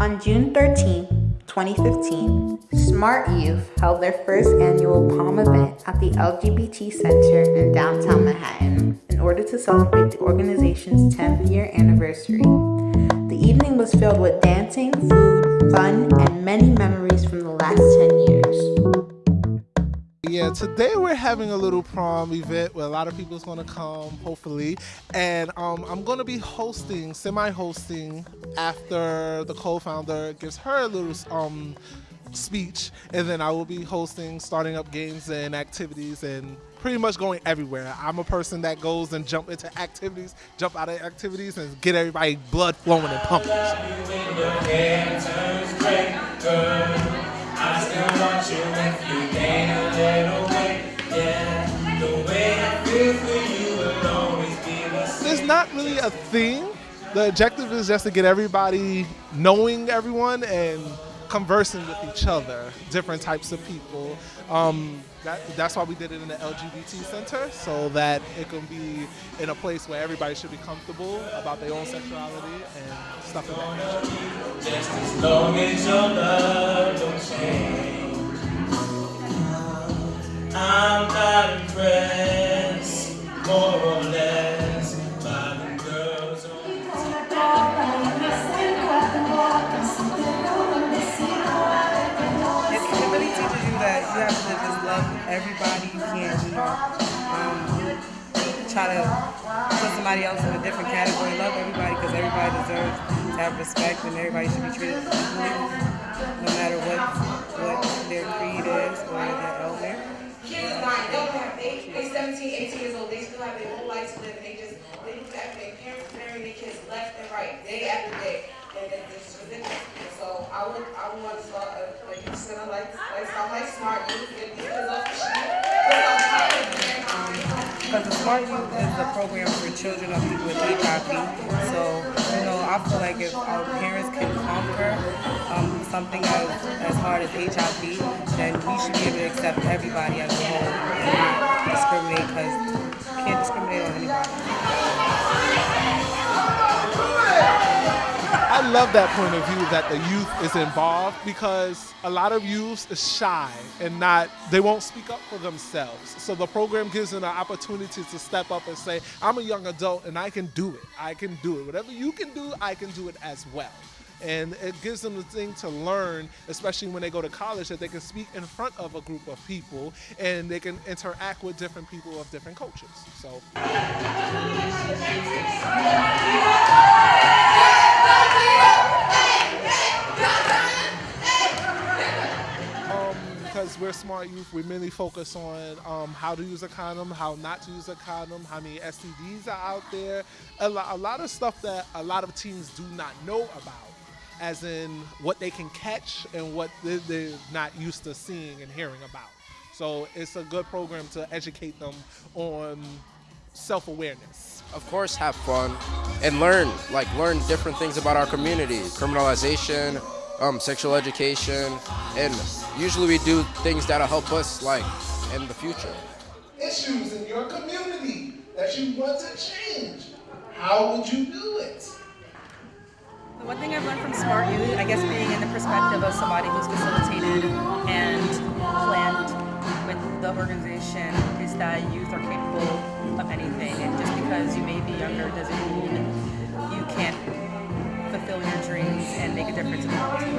On June 13, 2015, Smart Youth held their first annual POM event at the LGBT Center in downtown Manhattan in order to celebrate the organization's 10th year anniversary. The evening was filled with dancing, food, fun, and many memories from the last 10 years. Today we're having a little prom event where a lot of people is going to come, hopefully. And um, I'm going to be hosting, semi-hosting, after the co-founder gives her a little um, speech. And then I will be hosting, starting up games and activities and pretty much going everywhere. I'm a person that goes and jump into activities, jump out of activities, and get everybody blood flowing and pumping. I There's not really a thing. The objective is just to get everybody knowing everyone and conversing with each other, different types of people. Um, that, that's why we did it in the LGBT center, so that it can be in a place where everybody should be comfortable about their own sexuality and stuff like that more or less, by the girls on you have to just love everybody. You can't, you know, um, try to put somebody else in a different category. Love everybody because everybody deserves to have respect and everybody should be treated equally, no matter what what their creed is or their elder. Kids not don't have they they 17, 18 years old, they still have their whole life to live. They just they look after their parents marrying their kids left and right, day after day. And it's ridiculous. So I would I would want to start a, like you said, I like like sound like smart youth get these kids off the street. Because the Smart Youth is a program for children of people with HIV. So, you know, I feel like if our parents can conquer something as, as hard as HIV, then we should be able to accept everybody as a whole and not discriminate because you can't discriminate on anybody. I love that point of view that the youth is involved because a lot of youth is shy and not they won't speak up for themselves. So the program gives them an opportunity to step up and say, I'm a young adult and I can do it. I can do it. Whatever you can do, I can do it as well. And it gives them the thing to learn, especially when they go to college, that they can speak in front of a group of people and they can interact with different people of different cultures. So. because we're smart youth, we mainly focus on um, how to use a condom, how not to use a condom, how many STDs are out there, a, lo a lot of stuff that a lot of teens do not know about, as in what they can catch and what they're not used to seeing and hearing about. So it's a good program to educate them on self-awareness. Of course, have fun and learn, like learn different things about our community, criminalization, um, sexual education, and usually we do things that'll help us like in the future. Issues in your community that you want to change. How would you do it? The one thing I've learned from Smart Youth, I guess being in the perspective of somebody who's facilitated and planned with the organization is that youth are capable of anything and just because you may be younger doesn't mean you can't fulfill your dreams and make a difference in the world.